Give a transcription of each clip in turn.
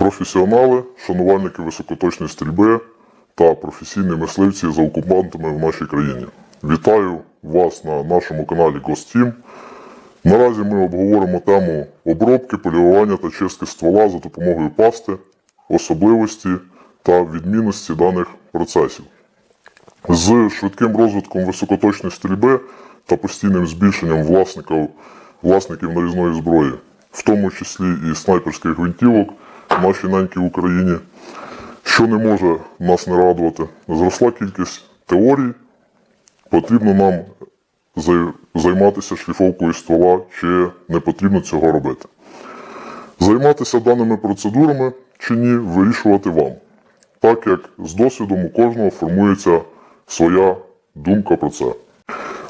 професіонали, шанувальники високоточної стрільби та професійні мисливці за окупантами в нашій країні. Вітаю вас на нашому каналі Гостім. Наразі ми обговоримо тему обробки, полірування та чистки ствола за допомогою пасти, особливості та відмінності даних процесів. З швидким розвитком високоточної стрільби та постійним збільшенням власників, власників нарізної зброї, в тому числі і снайперських гвинтівок нашій Україні, що не може нас не радувати, зросла кількість теорій, потрібно нам займатися шліфовкою ствола, чи не потрібно цього робити. Займатися даними процедурами чи ні, вирішувати вам, так як з досвідом у кожного формується своя думка про це.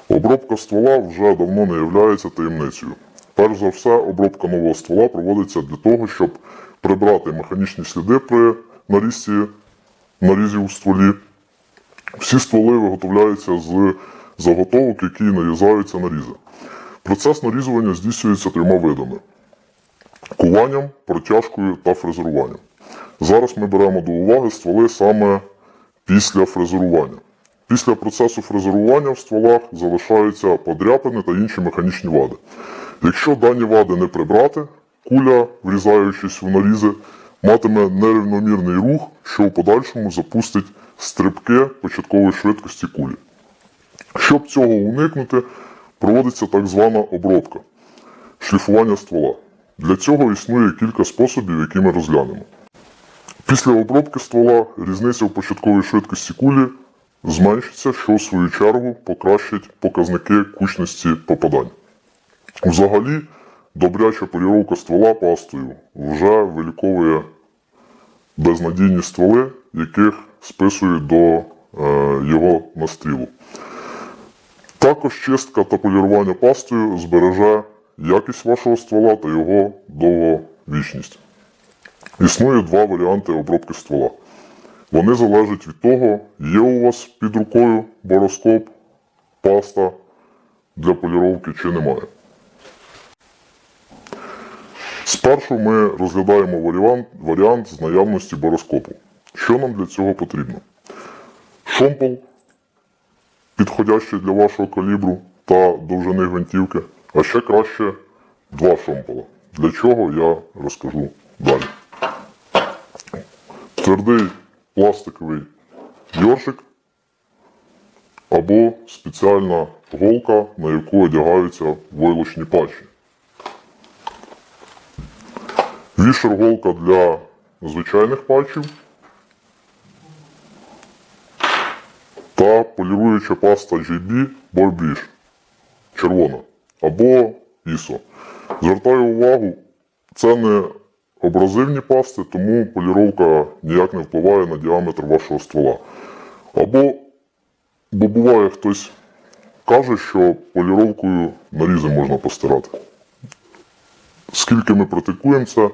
Обробка ствола вже давно не є таємницею. Перш за все, обробка нового ствола проводиться для того, щоб прибрати механічні сліди при нарізці нарізів у стволі. Всі стволи виготовляються з заготовок, які нарізаються нарізи. Процес нарізування здійснюється трьома видами: куванням, протяжкою та фрезеруванням. Зараз ми беремо до уваги стволи саме після фрезерування. Після процесу фрезерування в стволах залишаються подряпини та інші механічні вади. Якщо дані вади не прибрати, куля, врізаючись в нарізи, матиме нерівномірний рух, що у подальшому запустить стрибки початкової швидкості кулі. Щоб цього уникнути, проводиться так звана обробка шліфування ствола. Для цього існує кілька способів, які ми розглянемо. Після обробки ствола різниця в початковій швидкості кулі зменшиться, що в свою чергу покращить показники кучності попадань. Взагалі, добряча поліровка ствола пастою вже виліковує безнадійні стволи, яких списують до е, його настрілу. Також чистка та полірування пастою збереже якість вашого ствола та його довговічність. Існує два варіанти обробки ствола. Вони залежать від того, є у вас під рукою бороскоп, паста для поліровки чи немає. Спершу ми розглядаємо варіант, варіант з наявності бороскопу. Що нам для цього потрібно? Шомпол, підходящий для вашого калібру та довжини гвинтівки, а ще краще два шомпола. Для чого я розкажу далі. Твердий пластиковий йоршик або спеціальна голка, на яку одягаються войлочні патчі. Вішер голка для звичайних патчів та поліруюча паста GB Borbridge червона або ISO. Звертаю увагу, це не абразивні пасти, тому поліровка ніяк не впливає на діаметр вашого ствола. Або, бо буває хтось каже, що поліровкою нарізи можна постирати. Скільки ми практикуємо це,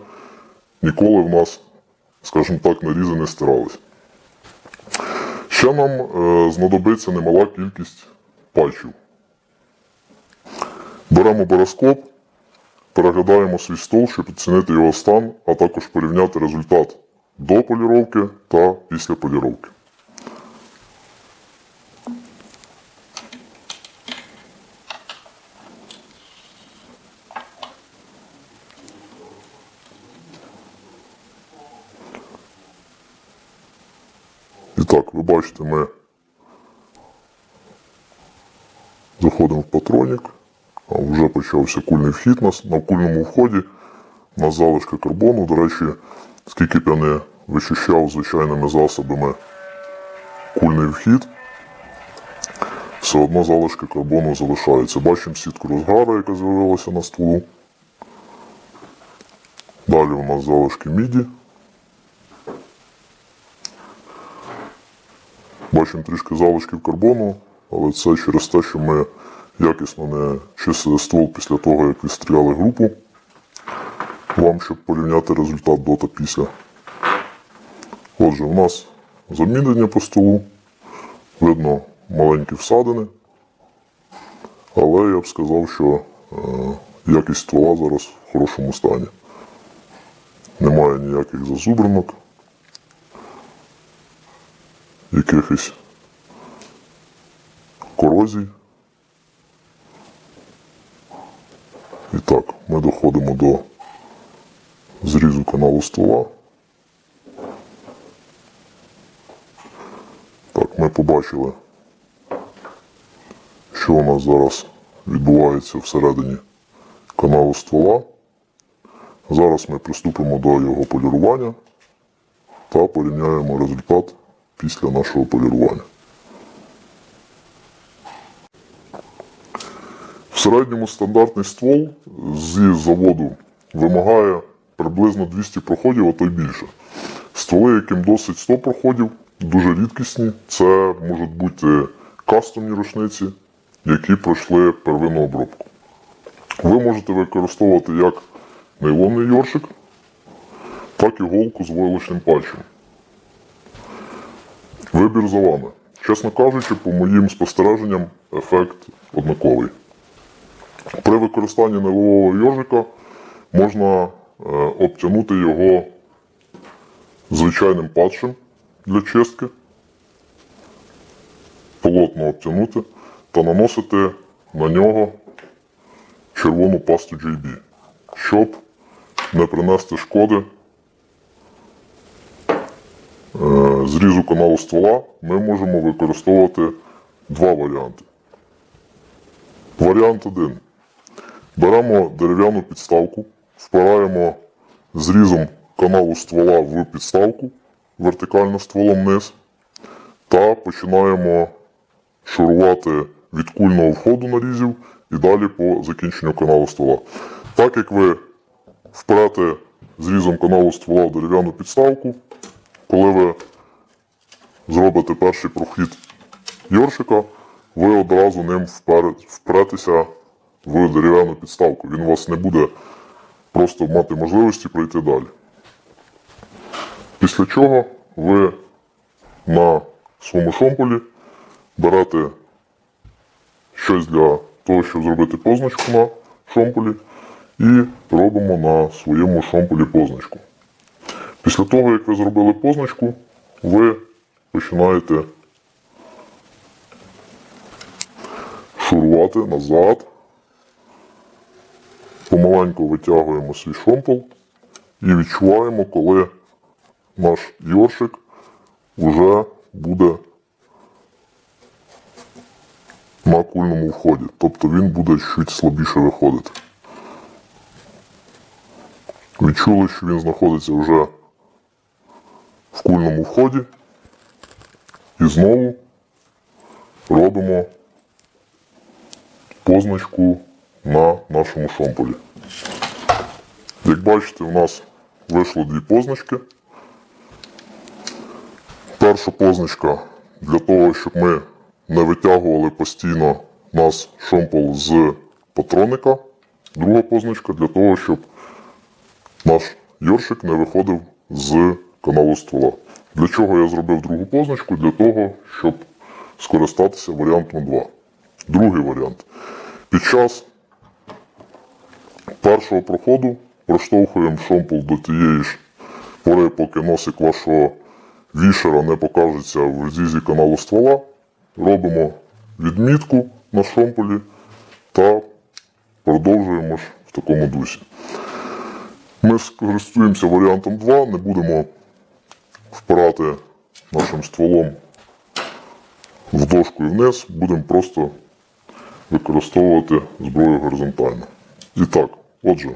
ніколи в нас, скажімо так, нарізи не стирались. Ще нам е, знадобиться немала кількість патчів. Беремо бароскоп, переглядаємо свій стол, щоб оцінити його стан, а також порівняти результат до поліровки та після поліровки. І так, ви бачите, ми заходимо в патронік, а вже почався кульний вхід. На кульному вході у залишки карбону. До речі, скільки б я не вичищав звичайними засобами кульний вхід, все одно залишки карбону залишаються. Бачимо сітку розгару, яка з'явилася на стволу. Далі у нас залишки міді. Бачимо трішки залишків карбону, але це через те, що ми якісно не чистили ствол після того, як відстріляли групу. Вам, щоб порівняти результат до та після. Отже, у нас замінення по столу. Видно маленькі всадини. Але я б сказав, що е, якість ствола зараз в хорошому стані. Немає ніяких зазубринок, якихось корозій. І так, ми доходимо до зрізу каналу ствола. Так, ми побачили, що у нас зараз відбувається всередині каналу ствола. Зараз ми приступимо до його полірування та порівняємо результат після нашого полірування. В середньому стандартний ствол зі заводу вимагає приблизно 200 проходів, а то й більше. Стволи, яким досить 100 проходів, дуже рідкісні. Це можуть бути кастомні рушниці, які пройшли первинну обробку. Ви можете використовувати як нейлонний йоршик, так і голку з войлочним пальчем. Вибір за вами. Чесно кажучи, по моїм спостереженням, ефект однаковий. При використанні нейлового йожика можна е, обтягнути його звичайним патчем для чистки, плотно обтягнути та наносити на нього червону пасту JB, щоб не принести шкоди зрізу каналу ствола, ми можемо використовувати два варіанти. Варіант 1. Беремо дерев'яну підставку, впираємо зрізом каналу ствола в підставку вертикально стволом вниз та починаємо шурувати від кульного входу нарізів і далі по закінченню каналу ствола. Так як ви вперете зрізом каналу ствола в дерев'яну підставку, коли ви зробите перший прохід йоршика, ви одразу ним впретеся в дерев'яну підставку. Він у вас не буде просто мати можливості пройти далі. Після чого ви на своєму шомполі берете щось для того, щоб зробити позначку на шомполі, і робимо на своєму шомполі позначку. Після того, як ви зробили позначку, ви починаєте шурувати назад. Помаленьку витягуємо свій шомпол і відчуваємо, коли наш йоршик вже буде на кульному вході. Тобто він буде чуть слабіше виходити. Відчули, що він знаходиться вже в кульному вході. І знову робимо позначку на нашому шомполі. Як бачите, у нас вийшло дві позначки. Перша позначка для того, щоб ми не витягували постійно нас шомпол з патроника. Друга позначка для того, щоб наш йоршик не виходив з каналу ствола. Для чого я зробив другу позначку? Для того, щоб скористатися варіантом 2. Другий варіант. Під час першого проходу проштовхуємо шомпол до тієї ж пори, поки носик вашого вішера не покажеться в розрізі каналу ствола. Робимо відмітку на шомполі та продовжуємо ж в такому дусі. Ми скористуємося варіантом 2, не будемо впирати нашим стволом в дошку і вниз, будемо просто використовувати зброю горизонтально. І так, отже,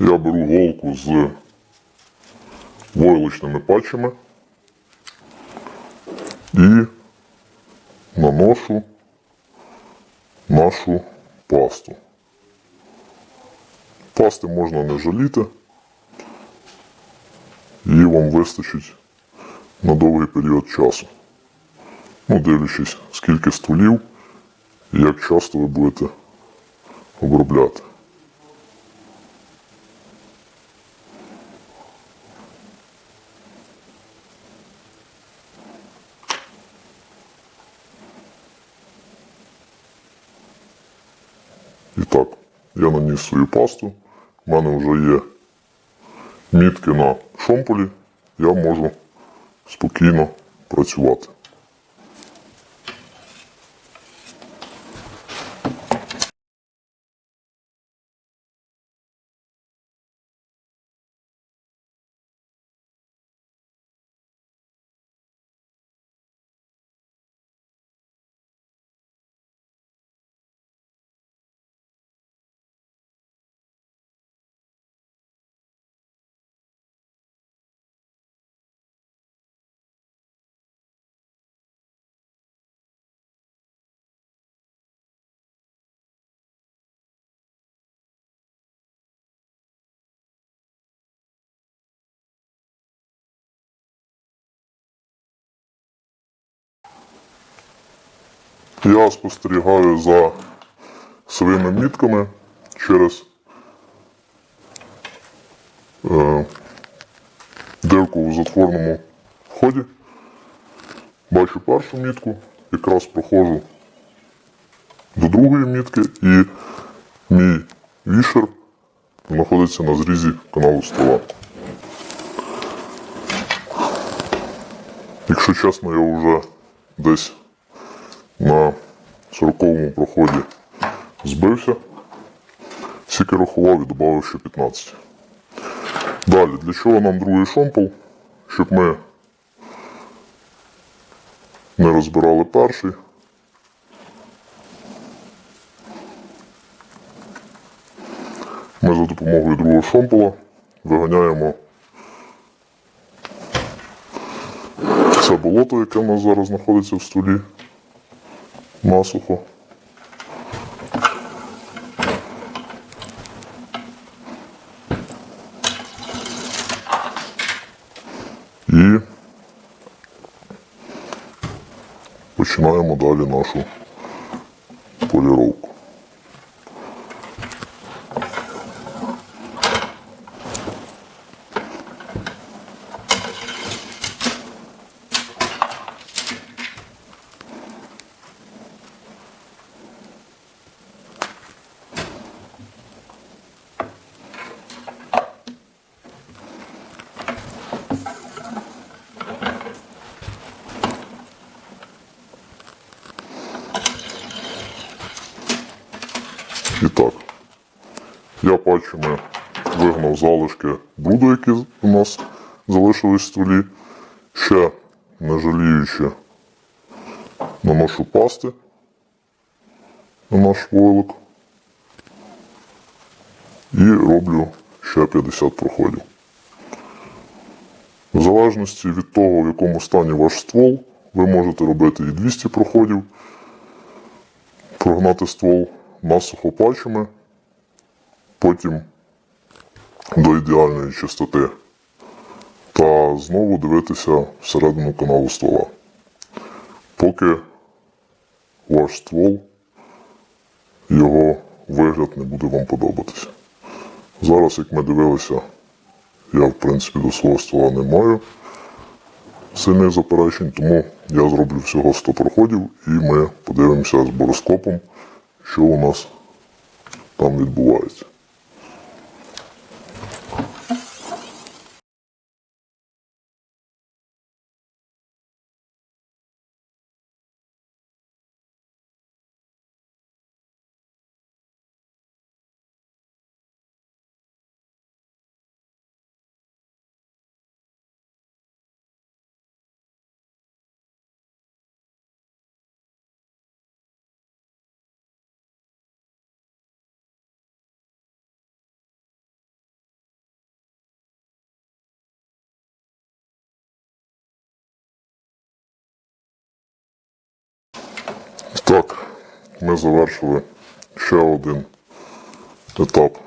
я беру голку з войлочними патчами і наношу нашу пасту. Пасти можна не жаліти, вам вистачить на довгий період часу. Ну, дивлячись, скільки стволів і як часто ви будете обробляти. І так, я наніс свою пасту. У мене вже є мітки на шомполі, Я можу спокійно працювати. Я спостерігаю за своїми мітками через е, дирку у затворному вході. Бачу першу мітку, якраз проходжу до другої мітки і мій вішер знаходиться на зрізі каналу стола. Якщо чесно, я вже десь на 40-му проході збився, скільки рахував і додав ще 15. Далі, для чого нам другий шомпол? Щоб ми не розбирали перший. Ми за допомогою другого шомпола виганяємо це болото, яке в нас зараз знаходиться в столі, насухо. І починаємо далі нашу залишки бруду, які у нас залишились в столі. Ще не жаліючи наношу пасти на наш войлок. І роблю ще 50 проходів. В залежності від того, в якому стані ваш ствол, ви можете робити і 200 проходів, прогнати ствол насухо патчами, потім до ідеальної чистоти. Та знову дивитися всередину каналу ствола. Поки ваш ствол, його вигляд не буде вам подобатися. Зараз, як ми дивилися, я в принципі до свого ствола не маю сильних заперечень, тому я зроблю всього 100 проходів і ми подивимося з бороскопом, що у нас там відбувається. Так, ми завершили ще один етап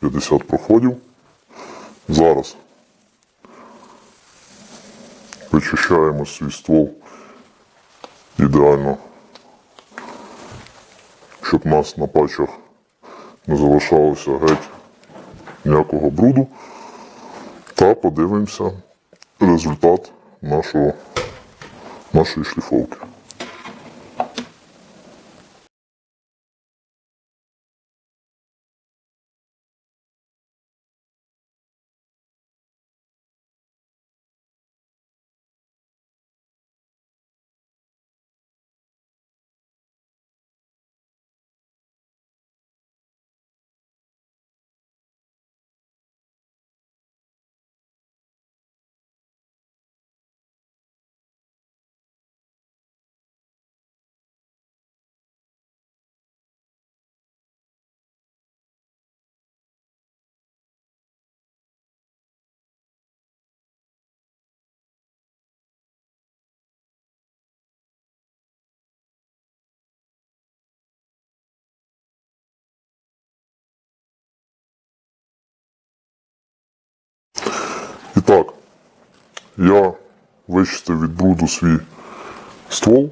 50 проходів. Зараз вичищаємо свій ствол ідеально, щоб нас на патчах не залишалося геть ніякого бруду. Та подивимося результат нашого, нашої шліфовки. Я вичистив від бруду свій ствол.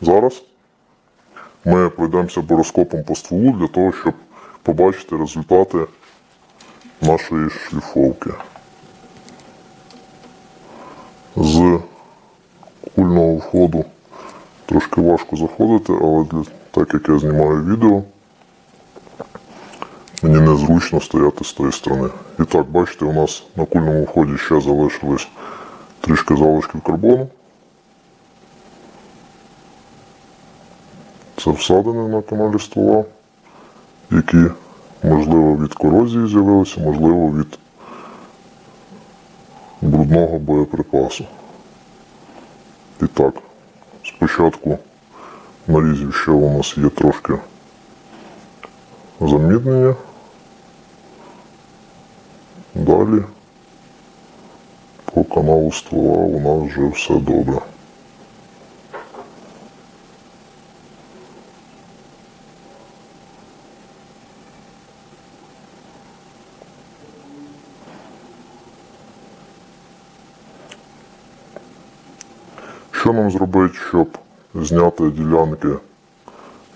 Зараз ми пройдемося бороскопом по стволу для того, щоб побачити результати нашої шліфовки. З кульного входу трошки важко заходити, але для, так як я знімаю відео, мені незручно стояти з тої сторони. І так, бачите, у нас на кульному вході ще залишились трішки залишків карбону. Це всадини на каналі ствола, які, можливо, від корозії з'явилися, можливо, від брудного боєприпасу. І так, спочатку нарізів ще у нас є трошки заміднення. Далі по каналу ствола у нас вже все добре. Що нам зробити, щоб зняти ділянки,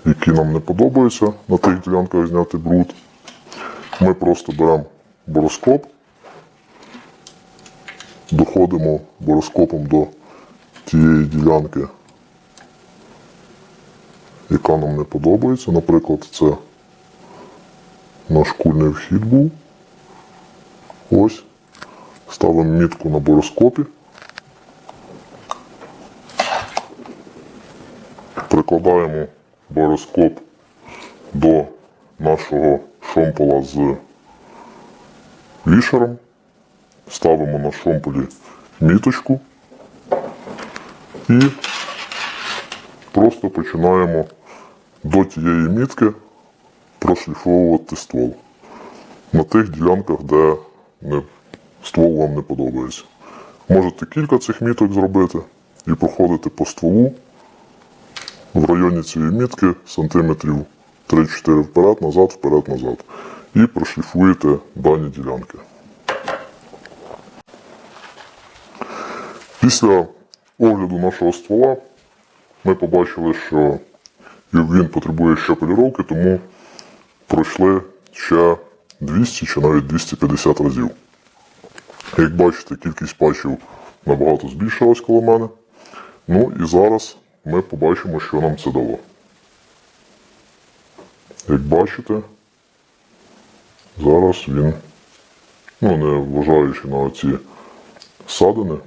які нам не подобаються, на тих ділянках зняти бруд? Ми просто беремо бороскоп, доходимо бороскопом до тієї ділянки, яка нам не подобається. Наприклад, це наш кульний вхід був. Ось. Ставимо мітку на бороскопі. Прикладаємо бороскоп до нашого шомпола з вішером. Ставимо на шомполі міточку і просто починаємо до тієї мітки прошліфовувати ствол на тих ділянках, де не, ствол вам не подобається. Можете кілька цих міток зробити і проходити по стволу в районі цієї мітки сантиметрів 3-4 вперед, назад, вперед, назад. І прошліфуєте дані ділянки. Після огляду нашого ствола ми побачили, що він потребує ще поліровки, тому пройшли ще 200 чи навіть 250 разів. Як бачите, кількість патчів набагато збільшилась коло мене. Ну і зараз ми побачимо, що нам це дало. Як бачите, зараз він, ну не вважаючи на ці садини,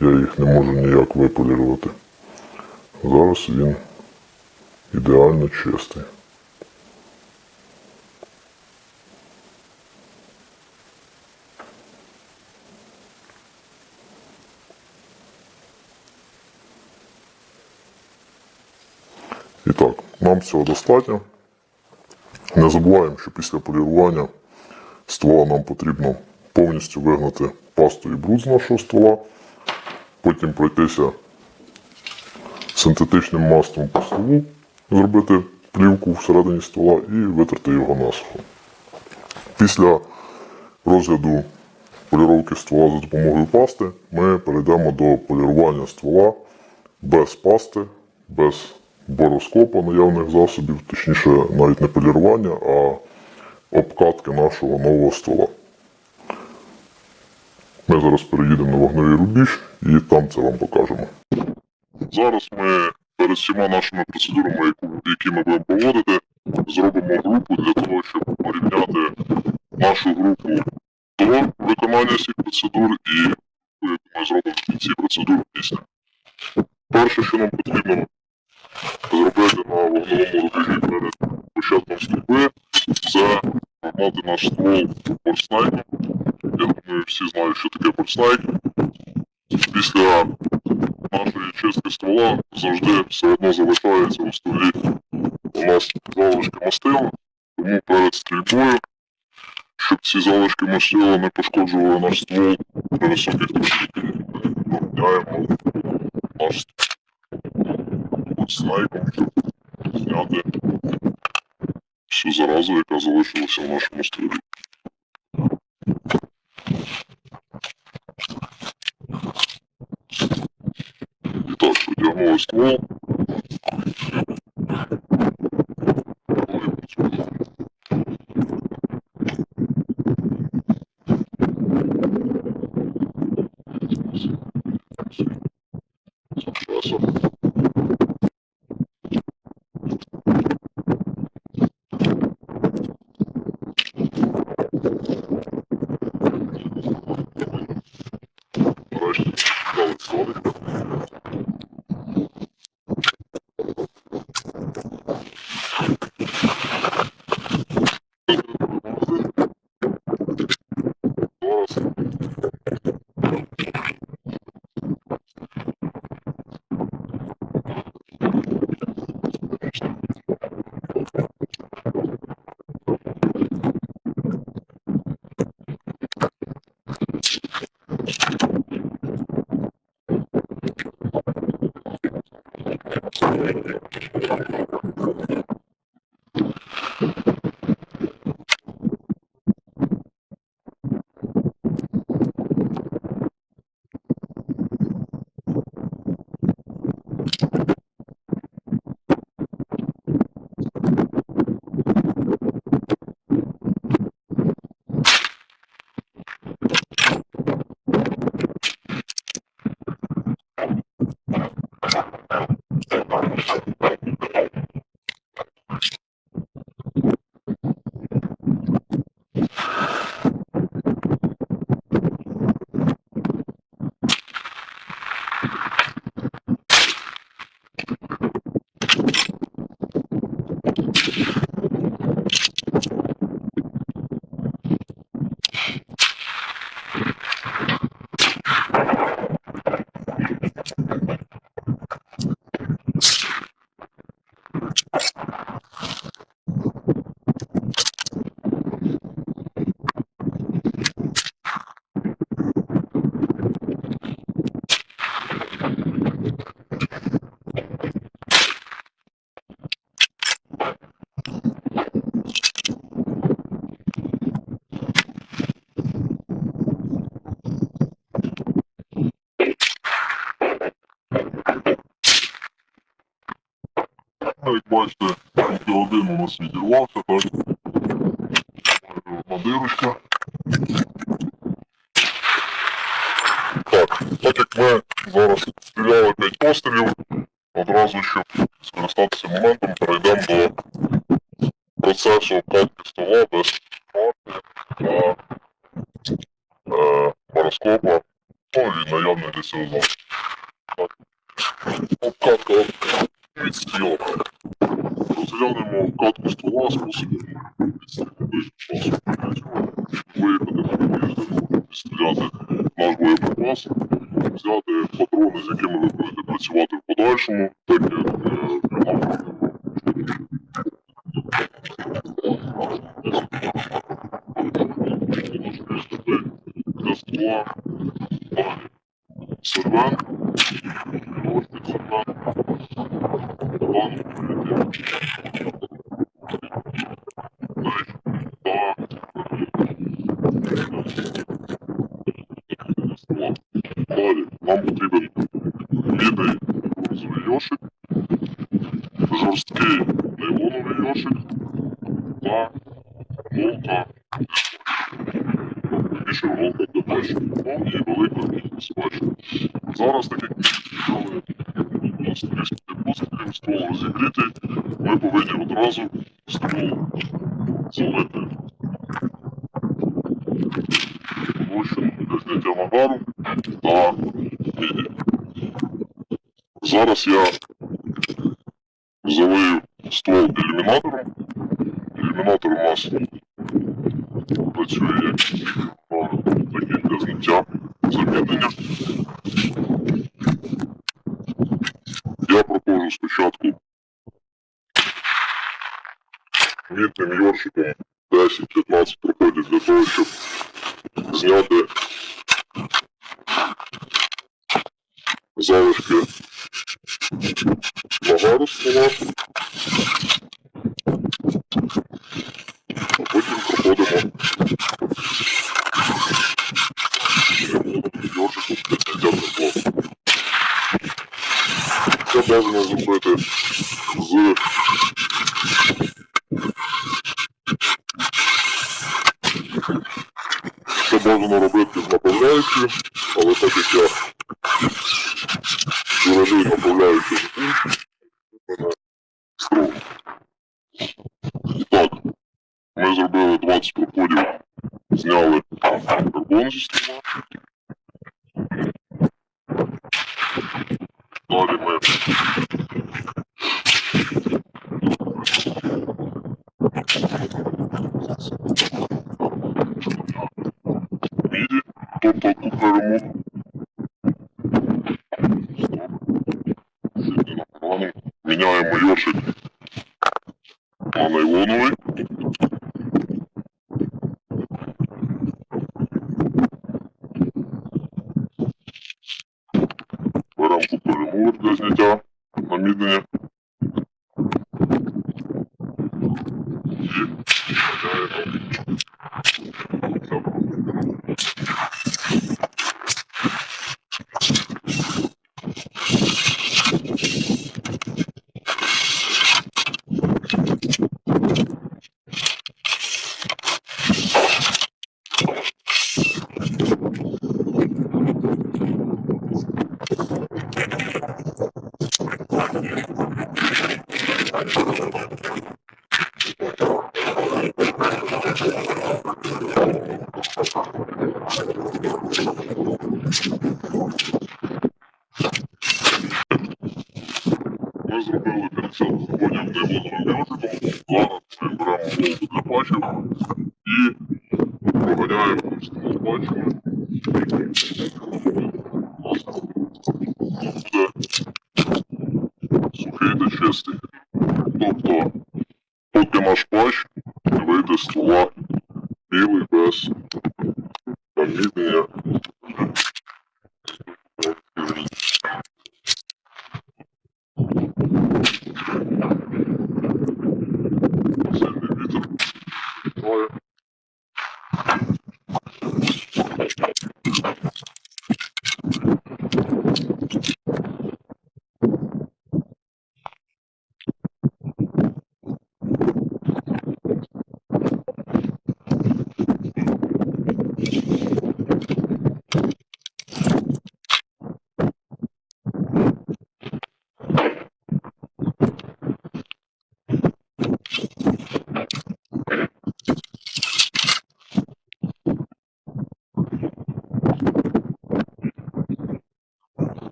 я їх не можу ніяк виполірувати. Зараз він ідеально чистий. І так, нам цього достатньо. Не забуваємо, що після полірування ствола нам потрібно повністю вигнати пасту і бруд з нашого ствола, потім пройтися синтетичним маслом по стволу, зробити плівку всередині ствола і витерти його насухо. Після розгляду поліровки ствола за допомогою пасти ми перейдемо до полірування ствола без пасти, без бороскопа наявних засобів, точніше, навіть не полірування, а обкатки нашого нового ствола. Ми зараз переїдемо на вогневий рубіж і там це вам покажемо. Зараз ми перед всіма нашими процедурами, які ми будемо проводити, зробимо групу для того, щоб порівняти нашу групу до виконання всіх процедур і яку ми зробимо в кінці процедур після. Перше, що нам потрібно зробити на вогневому рубежі перед початком стрільби, це погнати наш ствол борснайком. Я думаю, всі знають, що таке борснайк. Після нашої чистки ствола завжди все одно залишається у стволі у нас залишки мастила, тому перед стрільбою, щоб ці залишки мастила не пошкоджували наш ствол при високих температурах, ми поміняємо наш снайпом сняты. Все зараза, яка залишилася в нашому стрілі. І так, придягнули ствол. Часом. Бачите, тільки один у нас відірвався, так. Одна дирочка. Так, так як ми зараз стріляли 5 пострілів, одразу, щоб скористатися моментом, перейдемо до процесу обкатки стола без шпаки та е, пароскопа, ну і наявний для цього засобу. Так. Обкатка від стійок. Розглянемо обкатку ствола способом виїхати на виїзд, стріляти наш боєприпас, взяти патрони, з якими ви будете працювати в подальшому, так як е, нам для ствола далі. Сервен, ось під сервен, план Далі нам потрібен мідний бронзовий йошик, жорсткий нейлоновий йошик та голка. Більше голка для бачення. Ну і велика собачка. Зараз, так нас 300 пострілів, ствол розігрітий, ми повинні одразу ствол залити влучено зняття нагару та міді. Зараз я залию ствол ілюмінатором. Ілюмінатор у нас працює як такий для зняття замінення. Я проходжу спочатку мітним йоршиком 10-15 проходів для того, щоб зняти залишки нагару стола. А потім проходимо йоршиком для зняття тепла. бажано зробити з Це бажано робити з направляючою, але так як я виражую направляючу строго. І так, ми зробили 20 проходів, зняли карбон зі стола. Далі ми міді, тобто на погану. Міняємо йоршик на нейлоновий.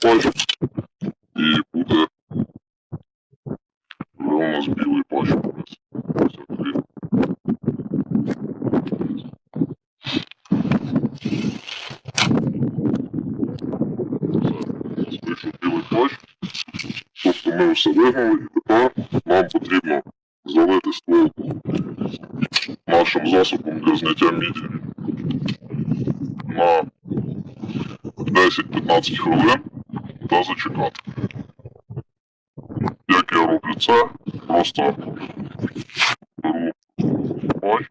патч і буде вже у нас білий патч. Ось такий. Все, вийшов білий патч. Тобто ми все вигнали і тепер нам потрібно залити ствол нашим засобом для зняття міді на 10-15 хвилин та зачекати. Як я роблю це, просто беру пач,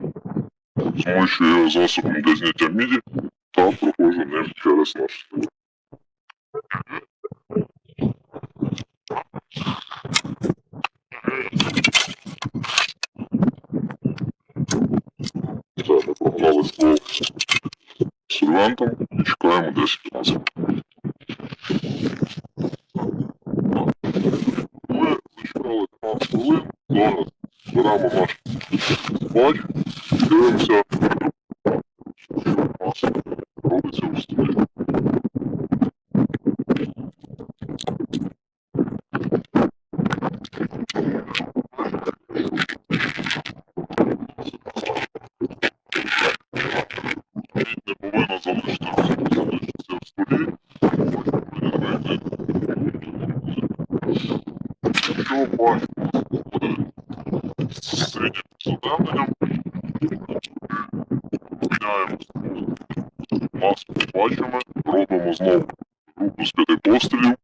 змощую його засобом для зняття міді та проходжу через наш. Все, ми прогнали ствол сольвентом Якщо пач буде з середнім задавленням, порівняємо маску з патчами, робимо знову групу з п'яти пострілів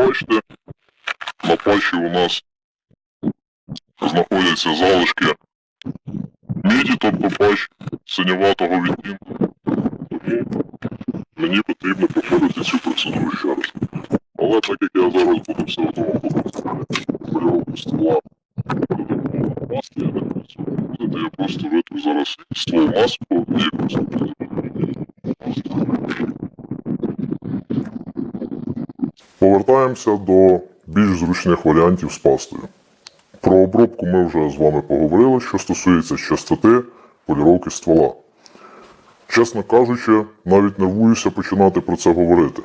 Бачите, на патчі у нас знаходяться залишки міді, тобто патч синюватого відтінку. Тому мені потрібно проходити цю процедуру ще раз. Але так як я зараз буду все одно робити поліровку ствола за допомогою маски, я не працюю. Будете, я просто витру зараз ствол маску і просто Повертаємося до більш зручних варіантів з пастою. Про обробку ми вже з вами поговорили, що стосується частоти поліровки ствола. Чесно кажучи, навіть нервуюся починати про це говорити,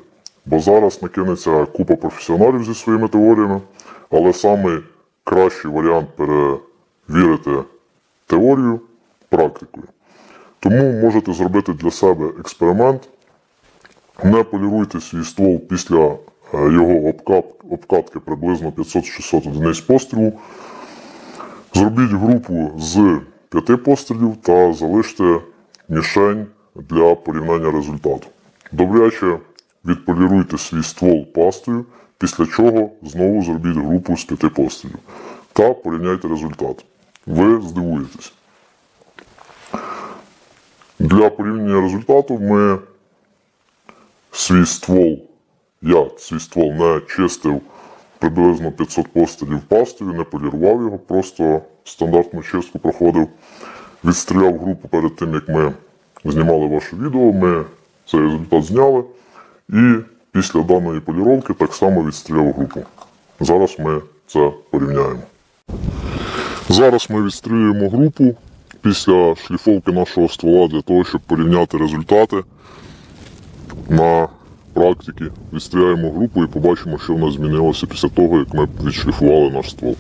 бо зараз накинеться купа професіоналів зі своїми теоріями, але саме кращий варіант перевірити теорію практикою. Тому можете зробити для себе експеримент, не поліруйте свій ствол після його обкатки приблизно 500-600 одиниць пострілу. Зробіть групу з п'яти пострілів та залиште мішень для порівняння результату. Добряче відполіруйте свій ствол пастою, після чого знову зробіть групу з п'яти пострілів та порівняйте результат. Ви здивуєтесь. Для порівняння результату ми свій ствол, я свій ствол не чистив приблизно 500 пострілів пастою, не полірував його, просто стандартну чистку проходив. Відстріляв групу перед тим, як ми знімали ваше відео. Ми цей результат зняли. І після даної поліровки так само відстріляв групу. Зараз ми це порівняємо. Зараз ми відстрілюємо групу після шліфовки нашого ствола для того, щоб порівняти результати на практиці. Відстріляємо групу і побачимо, що в нас змінилося після того, як ми відшліфували наш ствол.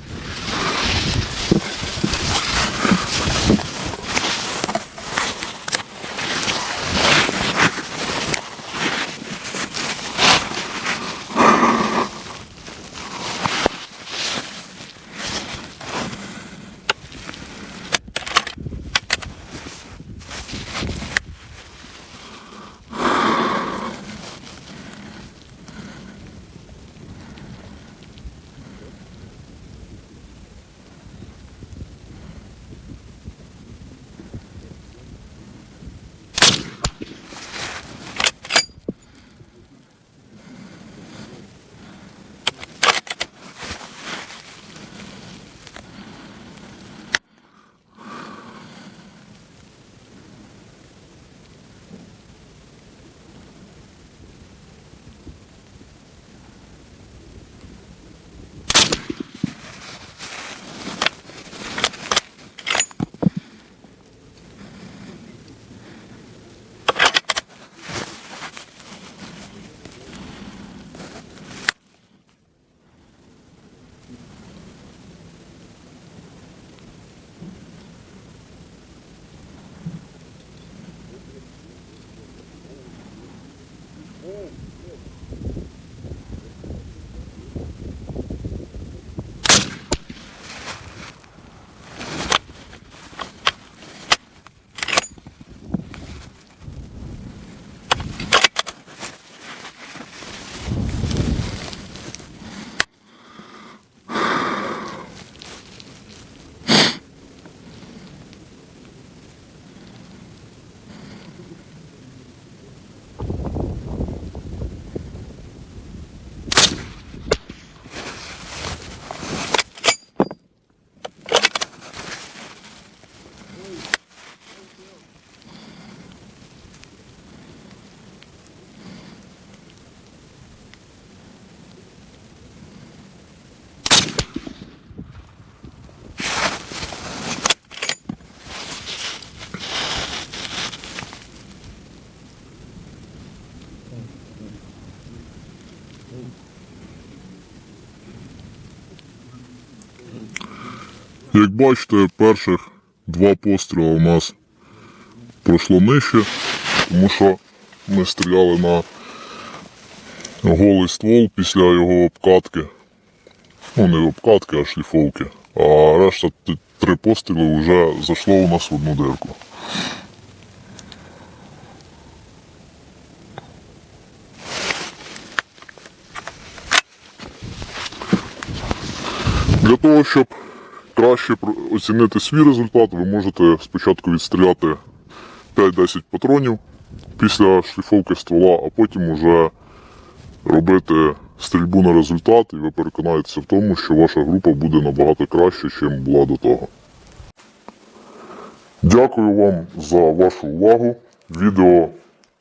Як бачите, перших два постріли у нас пройшло нижче, тому що ми стріляли на голий ствол після його обкатки. Ну, не обкатки, а шліфовки. А решта три постріли вже зайшло у нас в одну дирку. Для того, щоб краще оцінити свій результат, ви можете спочатку відстріляти 5-10 патронів після шліфовки ствола, а потім уже робити стрільбу на результат, і ви переконаєтеся в тому, що ваша група буде набагато краще, ніж була до того. Дякую вам за вашу увагу. Відео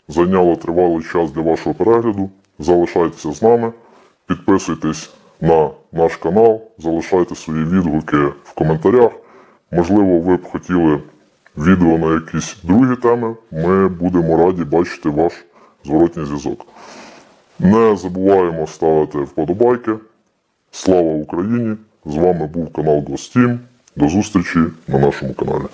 зайняло тривалий час для вашого перегляду. Залишайтеся з нами, підписуйтесь на наш канал, залишайте свої відгуки в коментарях. Можливо, ви б хотіли відео на якісь другі теми. Ми будемо раді бачити ваш зворотній зв'язок. Не забуваємо ставити вподобайки. Слава Україні! З вами був канал Гостім. До зустрічі на нашому каналі.